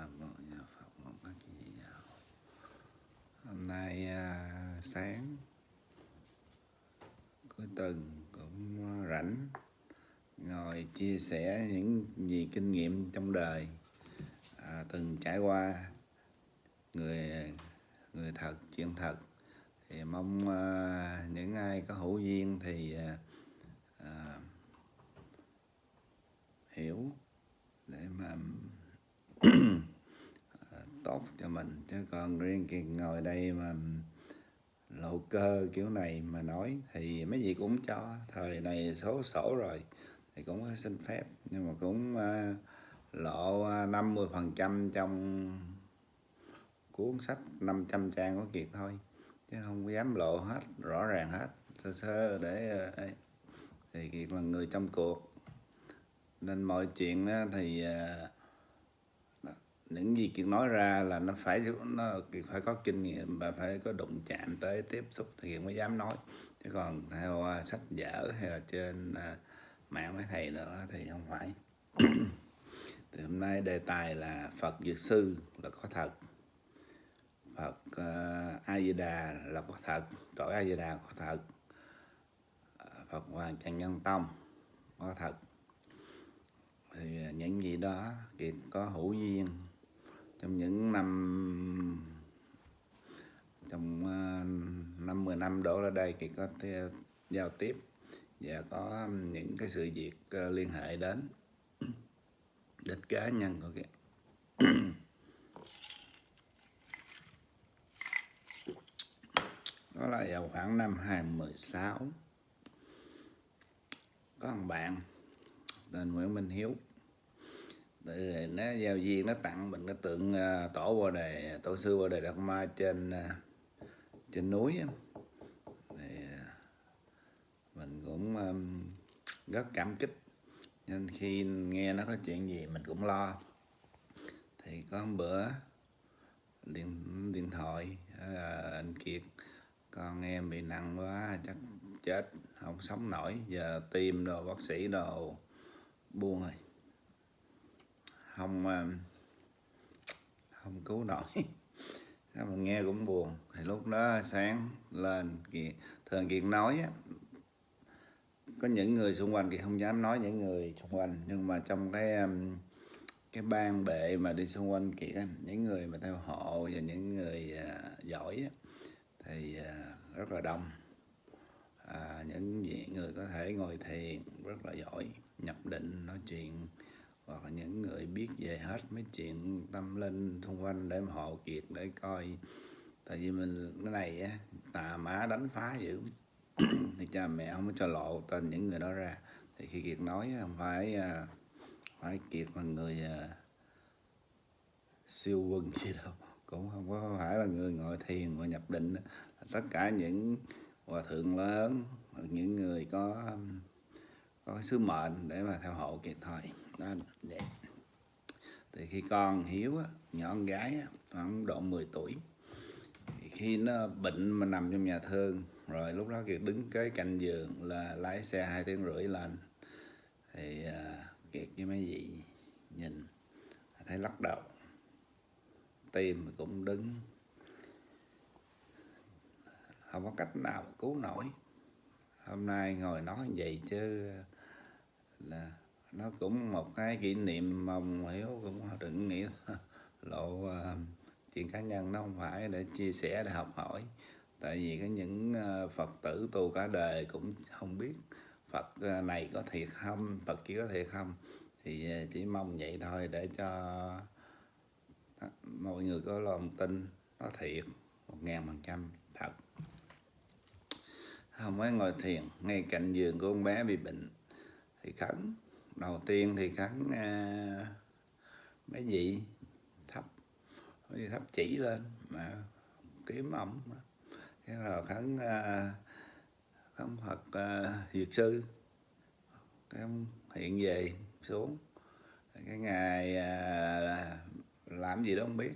nam mô nhà phật mong các chị giáo hôm nay à, sáng cuối tuần cũng rảnh ngồi chia sẻ những gì kinh nghiệm trong đời à, từng trải qua. Người người thật chuyện thật. Thì mong à, những ai có hữu duyên thì à, à, hiểu để mà à, tốt cho mình. Chứ còn riêng cái ngồi đây mà lộ cơ kiểu này mà nói thì mấy gì cũng cho. Thời này số sổ rồi thì cũng có xin phép. Nhưng mà cũng uh, lộ ờ, 50 phần trăm trong cuốn sách 500 trang của Kiệt thôi. Chứ không dám lộ hết rõ ràng hết sơ sơ để uh, thì Kiệt là người trong cuộc. Nên mọi chuyện thì uh, những gì Kiệt nói ra là nó phải nó Kiệt phải có kinh nghiệm và phải có đụng chạm tới tiếp xúc thì Kiệt mới dám nói. Chứ còn theo uh, sách vở hay là trên uh, mạng mấy thầy nữa thì không phải. Thì hôm nay đề tài là Phật Dược Sư là có thật. Phật à, uh, A Di Đà là có thật. Cõi A Di Đà có thật. Phật Hoàng Trần Nhân Tông có thật. Thì những gì đó Kiệt có hữu duyên trong những năm, trong ờ, năm mười năm đổ ra đây thì có thể giao tiếp và có những cái sự việc ờ, liên hệ đến đến cá nhân của cái đó là vào khoảng năm 2016 có một bạn tên Nguyễn Minh Hiếu. Tự nó giao duyên nó tặng mình cái tượng uh, tổ bồ đề tổ sư bồ đề đạt ma trên uh, trên núi thì uh, mình cũng um, rất cảm kích. Nên khi nghe nó có chuyện gì mình cũng lo. Thì có một bữa điện điện thoại uh, anh Kiệt con em bị nặng quá chắc chết không sống nổi. Giờ tim đồ bác sĩ đồ buông rồi không um, không cứu nổi. Mình nghe cũng buồn. Thì lúc đó sáng lên kiện thường kiện nói á, có những người xung quanh thì không dám nói những người xung quanh nhưng mà trong cái um, cái ban bệ mà đi xung quanh kiện những người mà theo hộ và những người uh, giỏi á, thì uh, rất là đông. À, những người có thể ngồi thiền rất là giỏi nhập định nói chuyện hoặc là những người biết về hết mấy chuyện tâm linh xung quanh để mà hộ kiệt để coi. Tại vì mình, cái này á, tà má đánh phá dữ. Thì cha mẹ không có cho lộ tên những người đó ra. Thì khi kiệt nói không phải à, phải kiệt là người à, siêu quân gì đâu. Cũng không có phải là người ngồi thiền và nhập định tất cả những hòa thượng lớn, những người có có sứ mệnh để mà theo hộ kiệt thôi đó vậy thì khi con hiếu á, nhỏ con gái á, khoảng độ 10 tuổi thì khi nó bệnh mà nằm trong nhà thương rồi lúc đó kiệt đứng cái cạnh giường là lái xe hai tiếng rưỡi lên. Thì uh, kiệt với mấy vị nhìn thấy lắc đầu. Tim cũng đứng. Không có cách nào cứu nổi. Hôm nay ngồi nói vậy chứ là nó cũng một cái kỷ niệm mong hiểu cũng đừng nghĩ lộ uh, chuyện cá nhân. Nó không phải để chia sẻ để học hỏi. Tại vì có những uh, phật tử tu cả đời cũng không biết phật uh, này có thiệt không phật kia có thiệt không. Thì uh, chỉ mong vậy thôi để cho mọi người có lòng tin nó thiệt một ngàn phần trăm thật. Không mới ngồi thiền ngay cạnh giường của con bé bị bệnh thì khấn đầu tiên thì khấn à, mấy vị thấp mấy vị thấp chỉ lên mà kiếm ổng. Thế rồi khấn à, khấn phật à, dược sư. Cái hiện về xuống. Cái ngày à, làm gì đó không biết.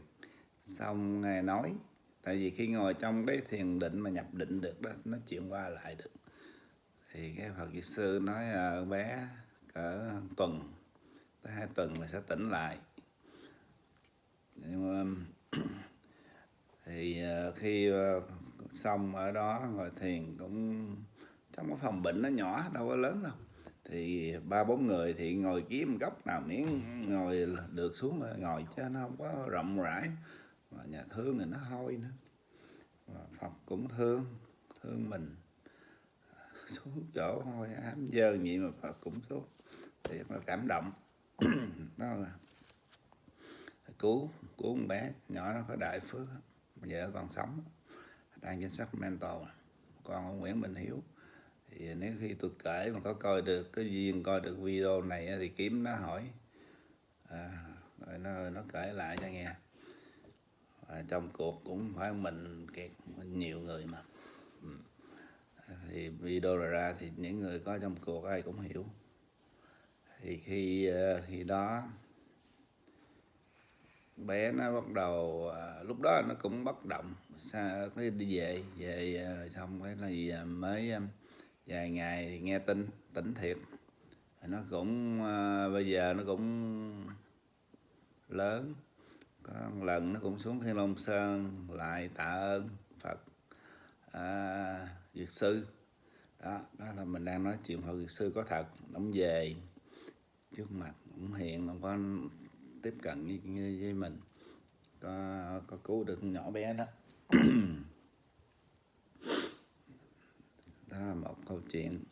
Xong ngài nói tại vì khi ngồi trong cái thiền định mà nhập định được đó nó chuyện qua lại được. Thì cái phật dược sư nói à, bé cỡ tuần, tới hai tuần là sẽ tỉnh lại. Nhưng thì ờ, khi ờ, xong ở đó, ngồi thiền cũng, trong cái phòng bệnh nó nhỏ, đâu có lớn đâu. Thì ba bốn người thì ngồi kiếm góc nào miễn ngồi được xuống rồi ngồi chứ nó không có rộng rãi. Mà nhà thương thì nó hôi nữa. Mà Phật cũng thương thương mình. Xuống chỗ hôi ám dơ vậy mà Phật cũng xuống thì nó cảm động. Nó cứu cứu con bé nhỏ nó có đại phước vợ còn sống đang chính sách mental, con ông Nguyễn Minh Hiếu. Thì nếu khi tôi kể mà có coi được cái duyên coi được video này thì kiếm nó hỏi. À, rồi nó nó kể lại cho nghe. À, trong cuộc cũng phải mình kiệt nhiều người mà. Ừ. thì video rồi ra thì những người có trong cuộc ai cũng hiểu thì khi ờ, khi đó bé nó bắt đầu ờ, lúc đó nó cũng bất động sao cái đi về về ờ, xong cái là gì mới vài ngày thì nghe tin tỉnh thiệt. Nó cũng bây giờ nó cũng lớn. Có một lần nó cũng xuống thiên long sơn lại tạ ơn phật à, dược sư. Đó đó là mình đang nói chuyện hội việt sư có thật ông về trước mặt cũng hiện không có tiếp cận với, với, với mình. Có có cứu được nhỏ bé đó. Đó là một câu chuyện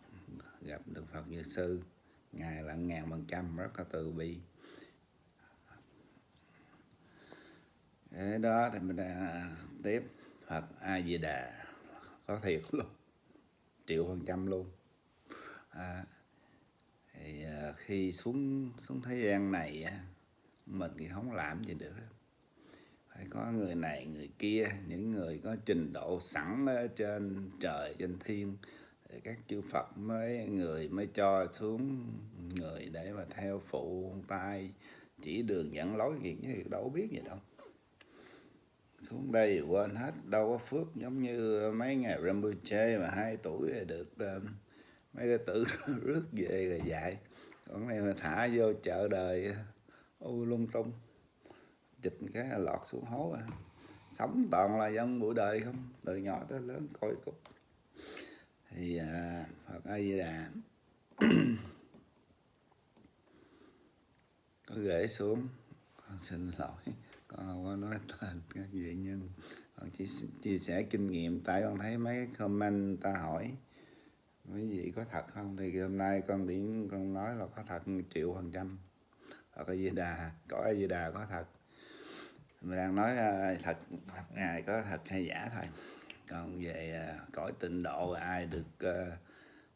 gặp được Phật Như Sư. Ngài là ngàn phần trăm rất là từ bi. Thế đó thì mình đã tiếp Phật A Di Đà có thiệt luôn. Triệu phần trăm luôn. À, khi xuống xuống thế gian này mình thì không làm gì được phải có người này, người kia, những người có trình độ sẵn ở trên trời, trên thiên các chư Phật mới, người mới cho xuống, người để mà theo phụ tay, chỉ đường dẫn lối gì chứ đâu biết gì đâu. Xuống đây quên hết, đâu có phước, giống như mấy ngày Rinpoche mà hai tuổi được ờ, mấy đứa tử rước về rồi dạy còn này mà thả vô chợ đời u lung tung. Chịch cái lọt xuống hố à. Sống toàn là dân buổi đời không? Từ nhỏ tới lớn coi cục. Thì à, Phật A Di Đà. Có gửi xuống. Con xin lỗi. Con không có nói tên các vị nhân. Con chỉ chia sẻ kinh nghiệm. Tại con thấy mấy comment ta hỏi mấy vị có thật không? Thì hôm nay con điển con nói là có thật triệu phần trăm. Hoặc cái Di Đà? Có cái Di Đà có thật? Mình đang nói à, thật ngài có thật hay giả thôi. Còn về à, cõi tịnh độ ai được uh,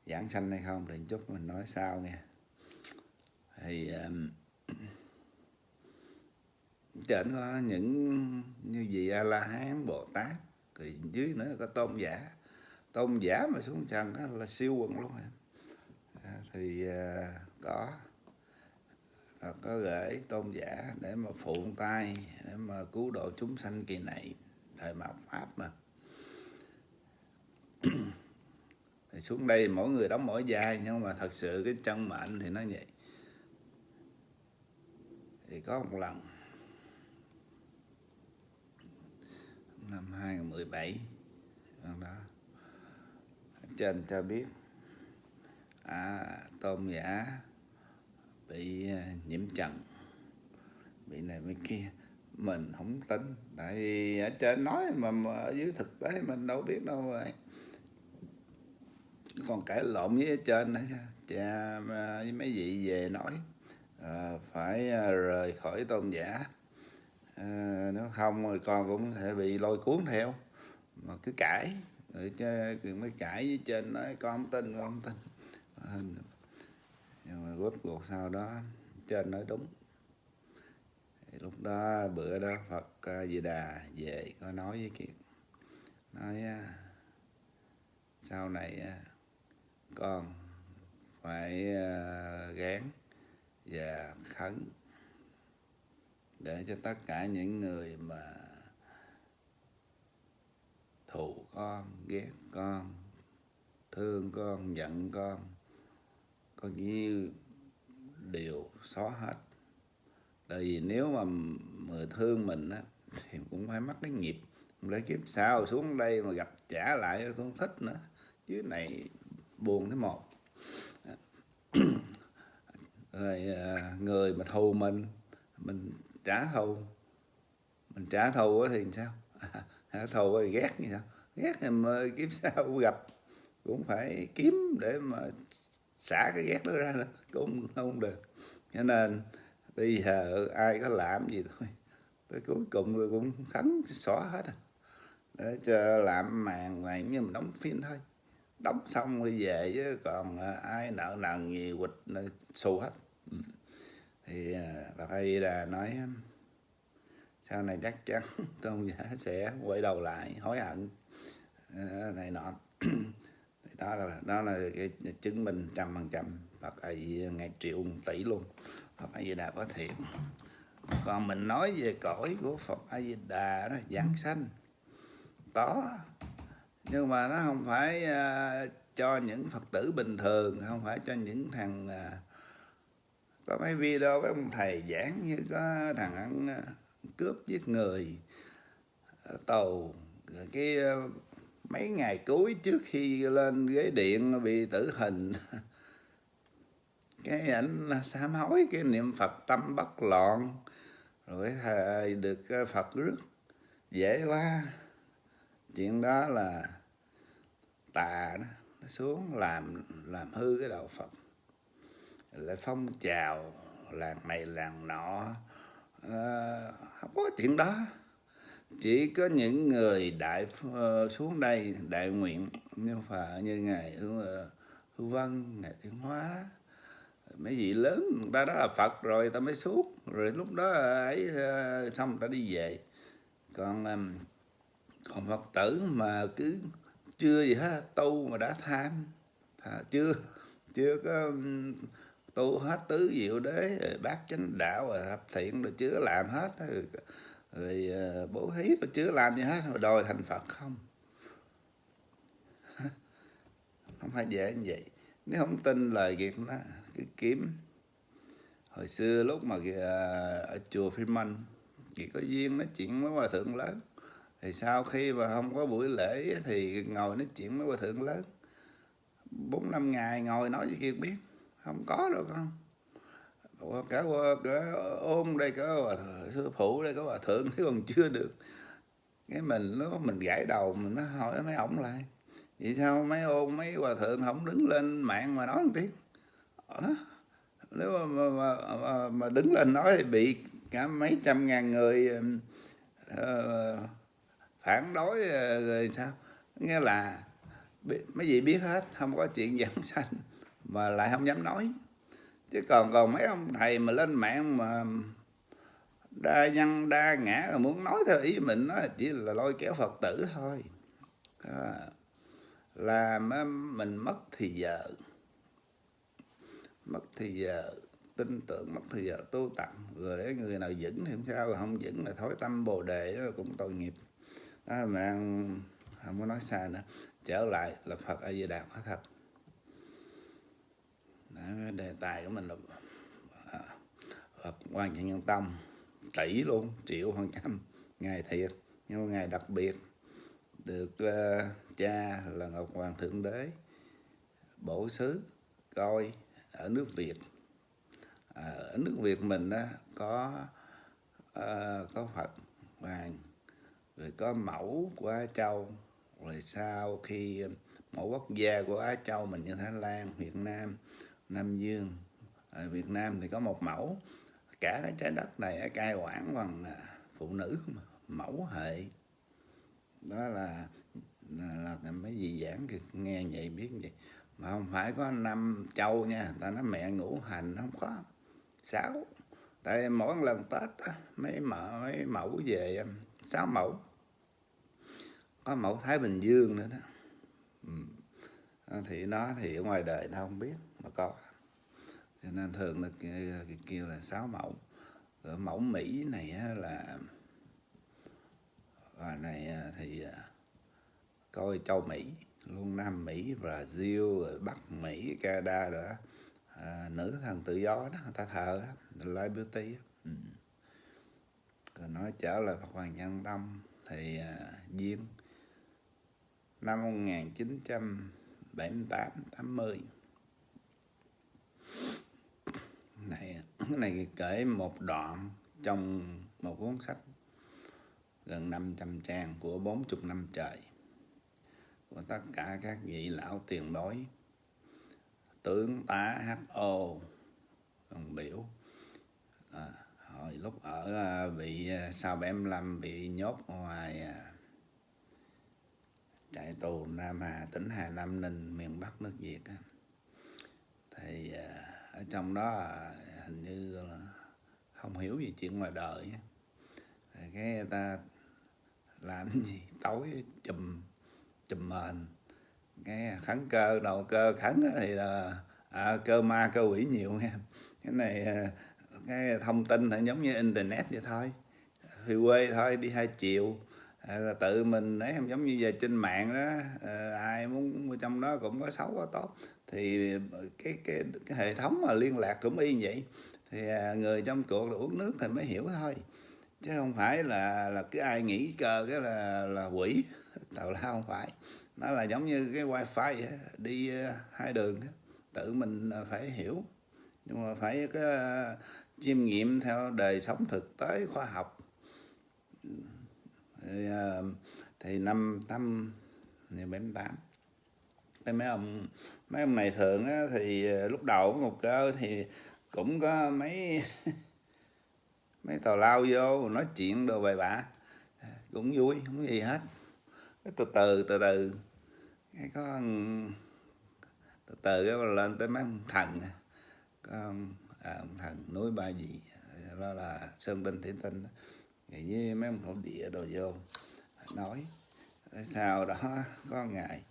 giảng sanh hay không thì chút mình nói sau nghe. Thì um, trên có những như gì a la hán bồ tát thì dưới nữa có tôn giả tôn giả mà xuống trần đó là siêu quần luôn à, thì à, có à, có gửi tôn giả để mà phụ tay để mà cứu độ chúng sanh kỳ này thời mạt pháp mà. Thì xuống đây mỗi người đóng mỗi vai nhưng mà thật sự cái chân mệnh thì nó vậy. Thì có một lần năm 2017 lần đó trên cho biết. À tôm giả bị à, nhiễm trần. Bị này bị kia. Mình không tin. Tại vì ở trên nói mà, mà ở dưới thực tế mình đâu biết đâu rồi. Còn cãi lộn với ở trên nữa cha với mấy vị về nói à, phải à, rời khỏi tôn giả. À, nếu không rồi con cũng sẽ bị lôi cuốn theo. Mà cứ cãi rồi Cường mới cãi với trên nói, con không tin, con không tin. Nhưng mà rốt cuộc sau đó, trên nói đúng. Thì lúc đó bữa đó Phật Di Đà về, có nói với Kiệt, nói sau này con phải gán và khấn để cho tất cả những người mà thù con, ghét con, thương con, giận con. Có như đều xóa hết. Tại vì nếu mà mà thương mình á, thì cũng phải mắc cái nghiệp. Để kiếp sau xuống đây mà gặp trả lại tôi không thích nữa? Chứ này buồn thế một rồi à, người mà thù mình mình trả thù. Mình trả thù thì sao? trả thù ghét như sao ghét thì mà kiếm sao gặp, cũng phải kiếm để mà xả cái ghét đó ra nữa, cũng không được. Cho nên bây giờ ai có làm gì thôi, tới cuối cùng rồi cũng thắng xóa hết à. Để cho làm màn này như mình đóng phim thôi. Đóng xong rồi về chứ, còn à, ai nợ nần gì quịch à, xù hết. Ừ. Thì à, bà thầy là nói sau này chắc chắn tôn giả sẽ quay đầu lại hối hận. À, này nọ. Đó là đó là cái chứng minh trăm phần trăm Phật A Di ngày triệu tỷ luôn. Phật A Di Đà có thiện. Còn mình nói về cõi của Phật A Di Đà đó giảng sanh. Có. Nhưng mà nó không phải uh, cho những Phật tử bình thường không phải cho những thằng uh, có mấy video với ông thầy giảng như có thằng ăn uh, cướp giết người. Ờ, tàu cái ờ, mấy ngày cuối trước khi lên ghế điện bị tử hình. Cái ảnh sám hối cái niệm phật tâm bất loạn, rồi thầy được ờ, phật rước. Dễ quá. Chuyện đó là tà đó, nó xuống làm làm hư cái đạo phật. Lại phong trào, làng này làng nọ à, không có chuyện đó. Chỉ có những người đại uh, xuống đây đại nguyện như phà như ngài hữu ờ, hữu văn ngài thiên hóa. Mấy vị lớn người ta đó là phật rồi ta mới xuống. Rồi lúc đó ấy uh, xong ta đi về. Còn um, còn phật tử mà cứ chưa gì hết tu mà đã tham. À, chưa chưa có um, tu hết tứ diệu đế bát chánh đạo rồi hợp thiện rồi chưa làm hết. Rồi, ờ, rồi bố thí rồi chưa làm gì hết rồi đòi thành phật không? Không phải dễ như vậy. Nếu không tin lời việc nó cứ kiếm. Hồi xưa lúc mà ờ, ở chùa Phi Minh chỉ có duyên nói chuyện với hòa thượng lớn. Thì sau khi mà không có buổi lễ thì ngồi nói chuyện với hòa thượng lớn. Bốn năm ngày ngồi nói với kia biết không có đâu con cả, cả ôm đây có hòa sư phụ đây có hòa thượng thế còn chưa được. Cái mình nó mình gãi đầu mình nó hỏi mấy ổng lại. Vì sao mấy ôm mấy hòa thượng không đứng lên mạng mà nói một tiếng? Ờ, đó. nếu mà, mà, mà, mà, mà đứng lên nói thì bị cả mấy trăm ngàn người uh, phản đối ờ, rồi sao? Nghĩa là mấy vị biết hết không có chuyện giảng sanh mà lại không dám nói. Chứ còn còn mấy ông thầy mà lên mạng mà đa nhân đa ngã rồi muốn nói theo ý mình nó chỉ là lôi kéo phật tử thôi. À, làm mình mất thì giờ. Mất thì giờ tin tưởng mất thì giờ tu tập. Rồi người nào vững thì không sao rồi không vững là thối tâm bồ đề đó cũng tội nghiệp. Đó, mà đang không có nói xa nữa. Trở lại là Phật A Di Đà có thật đó, đề tài của mình là à, Phật quan trọng nhân tâm tỷ luôn triệu phần trăm ngày thiệt nhưng mà ngày đặc biệt được uh, cha là Ngọc Hoàng Thượng Đế bổ xứ coi ở nước Việt. À, ở nước Việt mình á, có uh, có Phật Hoàng rồi có mẫu của Á Châu rồi sau khi mẫu quốc gia của Á Châu mình như Thái Lan, Việt Nam, Nam Dương. Ở Việt Nam thì có một mẫu. Cả cái trái đất này cai quản bằng à, phụ nữ mẫu hệ. Đó là là, là mấy gì giảng thì nghe vậy biết vậy. Mà không phải có năm châu nha ta nói mẹ ngũ hành không có. Sáu. Tại mỗi lần tết mấy mẫu mấy mẫu về à, sáu mẫu. Có mẫu thái bình dương nữa đó. Ừ. thì nó thì ở ngoài đời nó không biết mà có. Cho nên thường là kêu là sáu mẫu. Rồi mẫu mỹ này là và này à, thì à, coi châu mỹ luôn nam mỹ brazil rồi bắc mỹ canada rồi à, nữ thần tự do đó người ta thờ live beauty ừ. nói trở lại Phật Hoàng Nhân Tâm thì à, duyên. Năm 1978 80 này cái này kể một đoạn trong một cuốn sách gần 500 trang của 40 năm trời của tất cả các vị lão tiền bối. Tướng tá HO đồng biểu. À, hồi lúc ở à, bị à, sau 75 bị nhốt ngoài à, trại tù Nam Hà tỉnh Hà Nam Ninh miền Bắc nước Việt thì à, ở trong đó hình như là không hiểu gì chuyện ngoài đời cái người ta làm gì? Tối chùm chùm mền. Cái kháng cơ đầu cơ kháng thì là à, cơ ma cơ quỷ nhiều nghe cái này à, cái thông tin thì giống như internet vậy thôi. Thì quê thôi đi hai chiều à, là tự mình ấy không giống như về trên mạng đó à, ai muốn trong đó cũng có xấu có tốt. Thì ờ, cái cái cái hệ thống mà liên lạc cũng y vậy. Thì à, người trong cuộc là uống nước thì mới hiểu thôi. Chứ không phải là là cái ai nghĩ cơ cái là là quỷ. Tào lao không phải. Nó là giống như cái wifi vậy, đi hai đường tự mình phải hiểu. Nhưng mà phải cái chiêm nghiệm theo đời sống thực tế khoa học thì, ờ, thì năm tám bảy tám. Cái mấy ông mấy ông này thường á, thì ờ, lúc đầu một cơ thì cũng có mấy mấy tàu lao vô nói chuyện đồ bài bạ cũng vui không gì hết. Từ từ từ từ. Cái có từ từ cái lên tới mấy ông thần có à, ông thần núi ba gì ờ, đó là sơn tinh thủy tinh ngày với mấy ông thổ địa đồ vô nói sau đó có ngày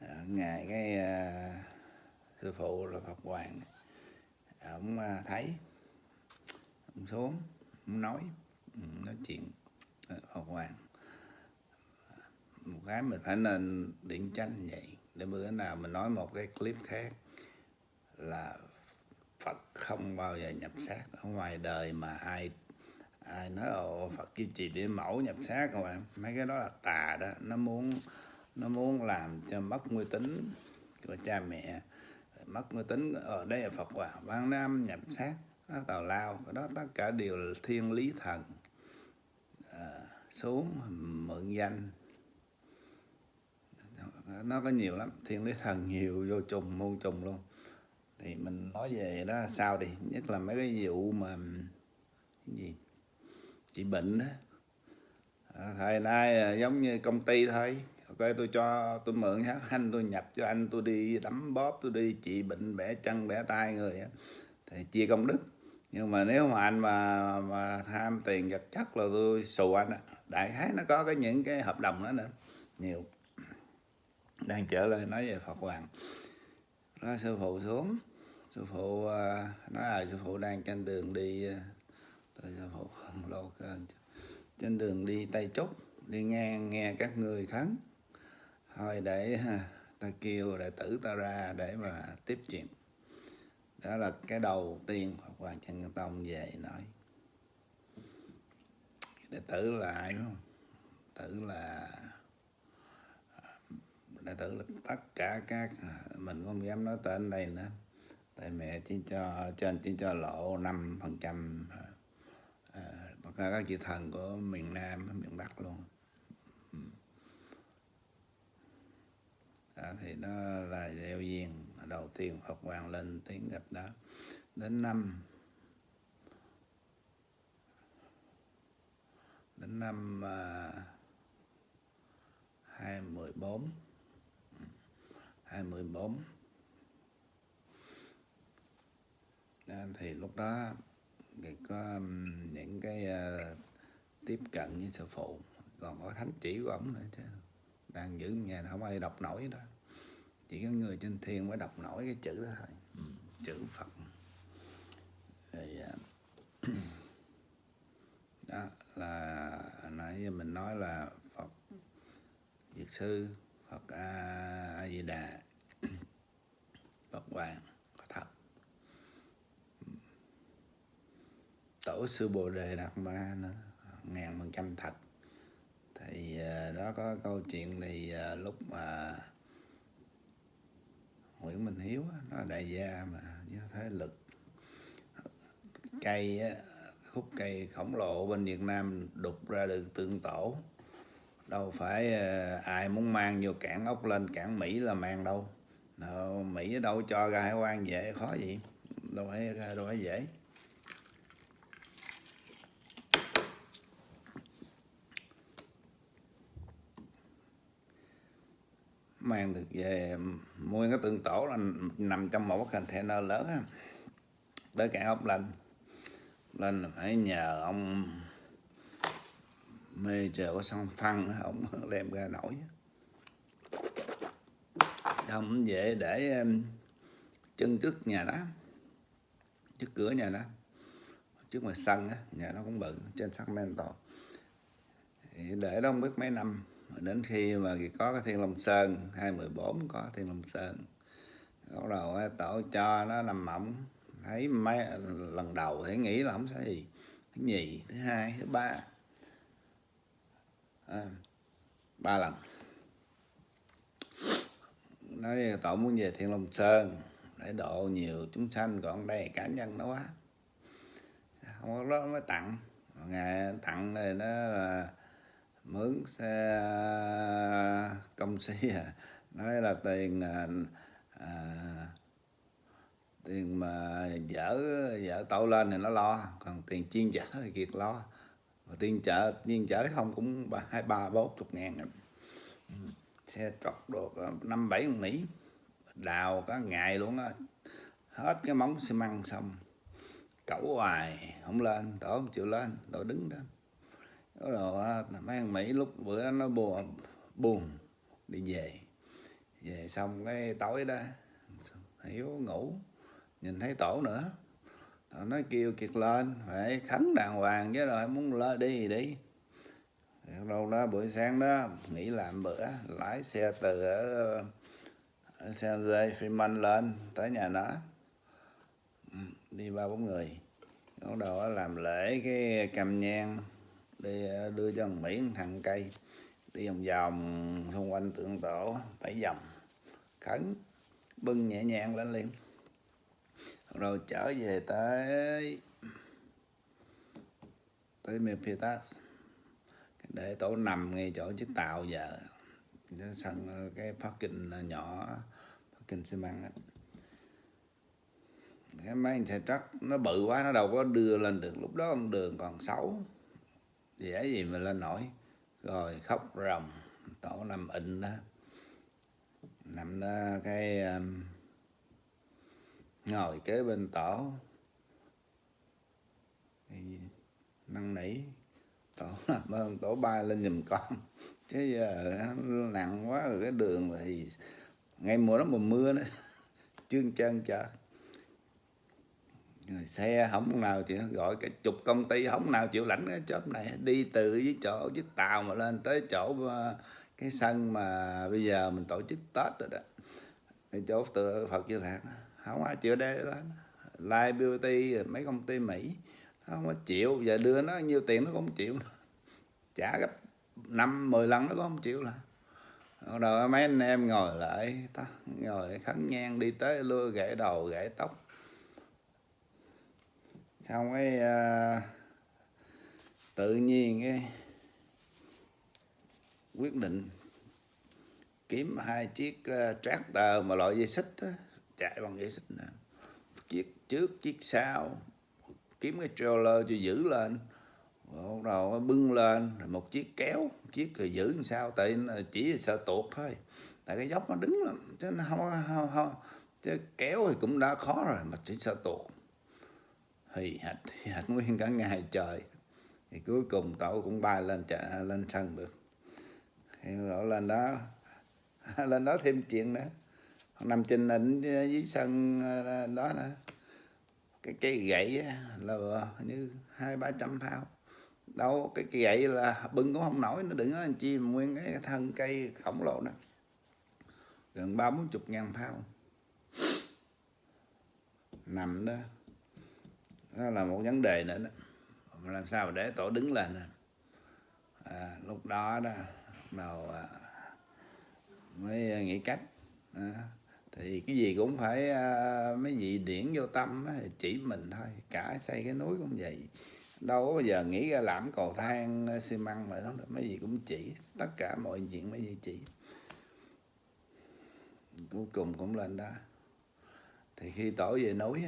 à, ngày cái à, sư phụ là phật hoàng. Ông à, thấy ông xuống ông nói ừ, nói chuyện phật hoàng. Một cái mình phải nên điện tranh vậy để bữa nào mình nói một cái clip khác là Phật không bao giờ nhập xác. Ở ngoài đời mà ai ai nói ồ Phật kim trì để mẫu nhập xác các bạn mấy cái đó là tà đó nó muốn nó muốn làm cho mất uy tín của cha mẹ. Mất uy tín ở đây là Phật hòa Văn Nam nhập xác đó tào lao. Đó tất cả đều là thiên lý thần à, xuống mượn danh. Nó có nhiều lắm thiên lý thần nhiều vô trùng muôn trùng luôn. Thì mình nói về đó sao đi nhất là mấy cái vụ mà cái gì? Chị bệnh đó à, thời nay à, giống như công ty thôi. Ok tôi cho tôi mượn hát anh tôi nhập cho anh tôi đi đấm bóp tôi đi. Trị bệnh bẻ chân bẻ tay người thì chia công đức. Nhưng mà nếu mà anh mà mà tham tiền vật chất là tôi xù anh á. Đại khái nó có cái những cái hợp đồng đó nữa. Nhiều. Đang trở lại nói về Phật Hoàng. Nói sư phụ xuống. Sư phụ à, nói là sư phụ đang trên đường đi à, tôi sư phụ không lâu trên đường đi tây trúc đi ngang nghe các người khấn. Thôi để ta kêu, đệ tử ta ra để mà tiếp chuyện. Đó là cái đầu tiên Phật Hoàng Trần Nhân Tông về nói. Đệ tử là ai không? Tử là, đệ tử là tất cả các à, mình không dám nói tên đây nữa. Tại mẹ chỉ cho, trên chỉ cho lộ năm phần trăm à, à, tất cả các vị thần của miền Nam miền Bắc luôn. À, thì đó là gieo duyên đầu tiên Phật Hoàng lên tiếng gặp đó. Đến năm đến năm uh, 2014 2014 thì lúc đó thì có những cái uh, tiếp cận với sư phụ. Còn có thánh chỉ của ổng nữa chứ. Đang giữ nhà không ai đọc nổi đó. Chỉ có người trên thiên mới đọc nổi cái chữ đó thôi. Ừ. chữ phật. Thì uh, đó là nãy giờ mình nói là phật diệt sư phật a, a di đà phật hoàng sư bồ đề đạt ma nữa ngàn phần trăm thật. Thì à, đó có câu chuyện thì à, lúc mà Nguyễn Minh Hiếu nó đại gia mà với thế lực cây khúc cây khổng lồ bên Việt Nam đục ra được tượng tổ. Đâu phải à, ai muốn mang vô cảng ốc lên cảng Mỹ là mang đâu. Mỹ đâu cho ra hải quan dễ, khó gì. Đâu phải đâu phải dễ. Mang được về mua cái tượng tổ là nằm trong một cái container lớn ha. tới cảng ốc lên lên là phải nhờ ông mê chờ có xong phân ông đem ra nổi không dễ để chân trước nhà đó trước cửa nhà đó trước ngoài sân á, nhà nó cũng bự, trên Sacramento thì để đó không biết mấy năm đến khi mà có cái thiên long sơn 214 có thiên long sơn. Bắt đầu tổ cho nó nằm mỏng thấy mấy lần đầu thì nghĩ là không sao gì. Thứ nhì thứ hai thứ ba. À, ba lần. Nói tổ muốn về thiên long sơn để độ nhiều chúng sanh còn đây cá nhân nó quá không có đó mới tặng. Ngày tặng này nó là mướn xe à, công sĩ à. Nói là tiền à, à, tiền mà dở dở tàu lên thì nó lo còn tiền chiên chở thì kiệt lo. Và tiền chở chiên chở không cũng ba hai ba bốn chục ngàn à. xe trọc được à, năm bảy mỹ đào cả ngày luôn á. Hết cái móng xi măng xong. Cẩu hoài không lên tổ không chịu lên tổ đứng đó đó rồi mấy thằng mỹ lúc bữa đó nó buồn buồn, đi về. Về xong cái tối đó hiểu, ngủ, nhìn thấy tổ nữa. Tổ nói kêu kiệt lên, phải khấn đàng hoàng chứ rồi muốn lên đi thì đi. Đâu đó buổi sáng đó, nghỉ làm bữa, lái xe từ ở San Jose Freeman lên tới nhà nó. Ừ, đi ba bốn người. Bắt đầu làm lễ cái cầm nhang đi ờ, đưa cho thằng Mỹ thằng cây. Đi vòng vòng xung quanh tượng tổ, bảy vòng khấn, bưng nhẹ nhàng lên liền. Rồi trở về tới tới mephitas để tổ nằm ngay chỗ chiếc tàu giờ. Sân ờ, cái parking ờ, nhỏ, parking xi măng á. Cái máy xe truck nó bự quá, nó đâu có đưa lên được. Lúc đó con đường còn xấu dễ gì mà lên nổi. Rồi khóc ròng tổ nằm ịn đó. Nằm đó cái um, ngồi kế bên tổ. Năn nỉ tổ làm ơn tổ bay lên giùm con. Chứ giờ nặng quá rồi cái đường thì ngay mùa đó mùa mưa nữa chương chân chợ xe không nào chịu gọi cả chục công ty, không nào chịu lãnh cái chớp này. Đi từ với chỗ chiếc tàu mà lên tới chỗ ờ, cái sân mà bây giờ mình tổ chức tết rồi đó. Cái chỗ tự phật chưa lạc không ai chịu đây đó. Live Beauty mấy công ty Mỹ không có chịu. Giờ đưa nó nhiêu tiền nó không chịu trả gấp năm, mười lần nó cũng không chịu là. Rồi mấy anh em ngồi lại, ta, ngồi khấn nhang đi tới lưa, gãy đầu, gãy tóc xong cái uh, tự nhiên cái quyết định kiếm hai chiếc uh, tractor mà loại dây xích đó, chạy bằng dây xích nè. Chiếc trước chiếc sau kiếm cái trailer cho giữ lên. Bắt đầu bưng lên rồi một chiếc kéo một chiếc rồi giữ làm sao tại chỉ sợ tuột thôi. Tại cái dốc nó đứng lắm chứ nó không không, không. chứ kéo thì cũng đã khó rồi mà chỉ sợ tuột hì hạch hì hạch nguyên cả ngày trời. Thì cuối cùng tổ cũng bay lên chợ, lên sân được. Thì tổ lên đó lên đó thêm chuyện nữa. Nằm trên định dưới sân ờ, đó nữa cái cây gậy là như hai, ba trăm thao. Đâu, cái cây gậy là bưng cũng không nổi, nó đừng nói anh chi nguyên cái thân cây khổng lồ đó gần ba, bốn chục ngàn thao. Nằm đó nó là một vấn đề nữa đó. Mà làm sao mà để tổ đứng lên à? lúc đó đó nào đầu à, mới à, nghĩ cách. À, thì cái gì cũng phải à, mấy vị điển vô tâm á, chỉ mình thôi. Cả xây cái núi cũng vậy. Đâu có bao giờ nghĩ ra làm cầu thang à, xi măng mà đó mấy gì cũng chỉ tất cả mọi chuyện mấy gì chỉ. Cuối cùng cũng lên đó. Thì khi tổ về núi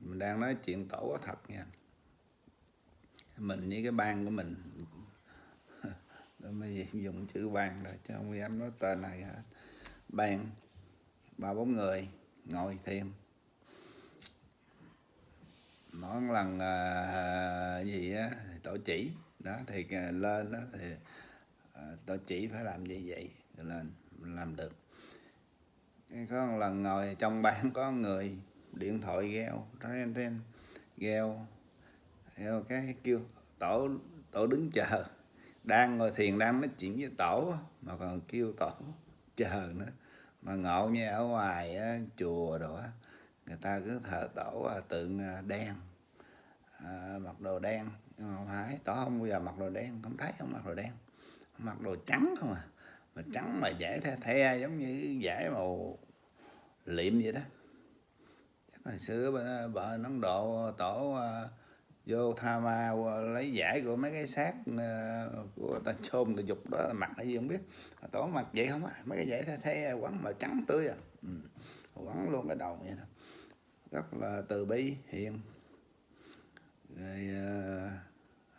mình đang nói chuyện tổ có thật nha. Mình với cái ban của mình. Mới dùng chữ ban rồi chứ không dám nói tên này hết. Ban ba bốn người ngồi thêm. Mỗi lần à, gì á thì tổ chỉ. Đó thì à, lên đó thì à, tổ chỉ phải làm như vậy lên làm được. Có một lần ngồi trong ban có người điện thoại gheo ren ren gheo theo cái kêu tổ tổ đứng chờ. Đang ngồi thiền đang nói chuyện với tổ mà còn kêu tổ chờ nữa. Mà ngộ như ở ngoài á, chùa đó người ta cứ thờ tổ à, tượng à, đen. À, mặc đồ đen nhưng mà không phải tổ không bao giờ mặc đồ đen không thấy không mặc đồ đen. Mặc đồ trắng không à mà trắng mà dễ the the giống như dễ màu liệm vậy đó hồi xưa bà, bà Ấn Độ tổ à, vô tha ma à, lấy giải của mấy cái xác à, của ta chôn ta dục đó mặc cái gì không biết. Tổ mặc vậy không á mấy cái giải thay thế quấn mà trắng tươi à. Ừ. quấn luôn cái đầu vậy đó. Rất là từ bi hiền. Rồi à,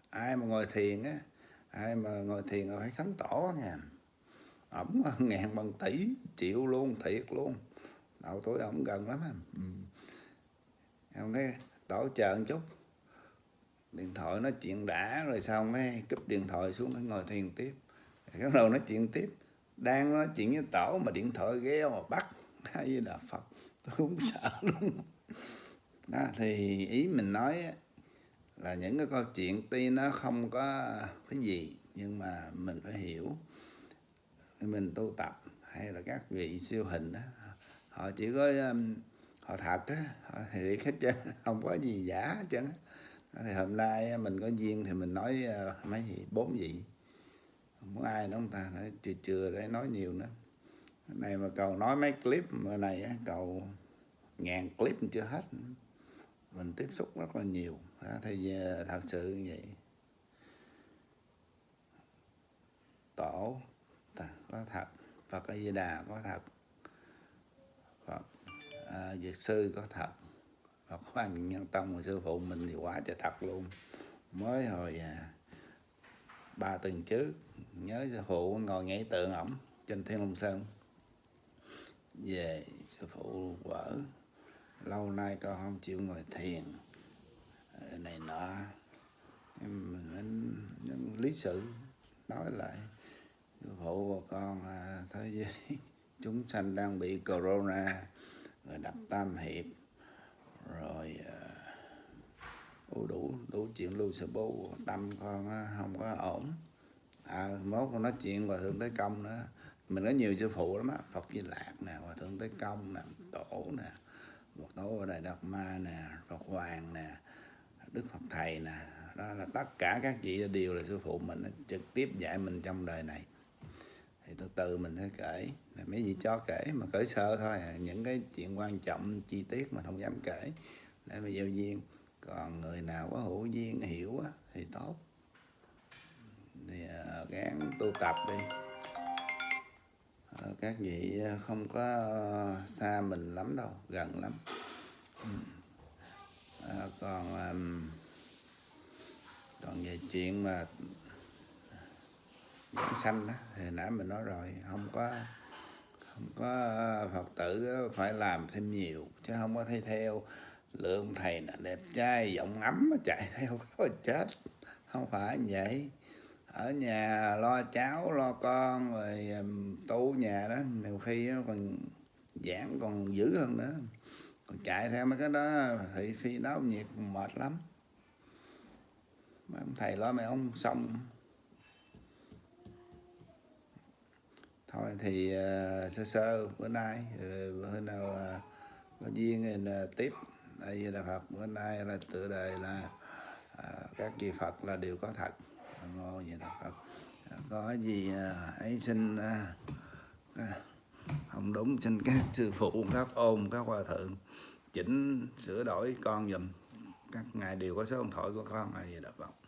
ai mà ngồi thiền á ai mà ngồi thiền là phải khấn tổ nha. Ổng ngàn bằng tỷ triệu luôn thiệt luôn. Đầu tuổi ổng gần lắm ừ em cái tổ chờ một chút. Điện thoại nói chuyện đã rồi xong cái cúp điện thoại xuống cái ngồi thiền tiếp. Bắt đầu nói chuyện tiếp. Đang nói chuyện với tổ mà điện thoại ghé mà bắt. Hay là phật tôi cũng sợ luôn đó thì ý mình nói là những cái câu chuyện tuy nó không có cái gì nhưng mà mình phải hiểu. Mình tu tập hay là các vị siêu hình đó họ chỉ có um, họ thật á. Ờ, họ thiệt hết chứ không có gì giả hết trơn ờ, thì hôm nay mình có duyên thì mình nói mấy gì bốn vị. Không có ai nữa ông ta, nói chưa chưa để nói nhiều nữa. Này mà cầu nói mấy clip mà này á, cầu ngàn clip chưa hết mình tiếp xúc rất là nhiều. Thì thật sự như vậy. Tổ có thật. Và cái Di Đà có thật à, Dược sư có thật. Phật Hoàng Nhân Tông và sư phụ mình thì quá trời thật luôn. Mới hồi à, ba tuần trước nhớ sư phụ ngồi ngay tượng ổng trên Thiên Long Sơn. Về sư phụ vỡ. Lâu nay con không chịu ngồi thiền. Ờ, này nọ. Em mình lý sự nói lại. Sư phụ và con à, thế giới chúng sanh đang bị corona rồi đập tam hiệp. Rồi uh, đủ đủ chuyện lưu sự bố tâm con không có ổn. À mốt con nói chuyện hòa thượng tới công nữa. Mình có nhiều sư phụ lắm á phật di lạc nè hòa thượng tới công nè tổ nè phật tổ ở đại đạt ma nè phật hoàng nè đức phật thầy nè. Đó là tất cả các vị đều là sư phụ mình trực tiếp dạy mình trong đời này. Thì từ từ mình sẽ kể mấy gì cho kể mà kể sơ thôi à. những cái chuyện quan trọng chi tiết mà không dám kể. Để mà giao duyên. Còn người nào có hữu duyên hiểu á, thì tốt. Thì à, uh, gắng tu tập đi. Uh, các vị à, không có uh, xa mình lắm đâu gần lắm. Uh, còn um, còn về chuyện mà sanh đó thì nãy mình nói rồi không có có ờ, phật tử ờ, phải làm thêm nhiều, chứ không có thay theo. Lượng thầy là đẹp trai, giọng ấm chạy theo, có chết. Không phải vậy. Ở nhà lo cháu, lo con, rồi tu nhà đó, nhiều khi còn giảng còn dữ hơn nữa. Còn chạy theo mấy cái đó, thì phi đó nhiệt mệt lắm. Mấy ông thầy lo mấy ông xong. Thôi thì uh, sơ sơ bữa nay uh, bữa nào uh, có duyên uh, tiếp. Đây là phật bữa nay là tựa đề là uh, các vị Phật là đều có thật. Ngon vậy là Phật. Uh, có gì uh, ấy xin uh, uh, không đúng xin các sư phụ các ôn các hòa thượng chỉnh sửa đổi con dùm các ngài đều có số điện thoại của con là vậy đó Phật.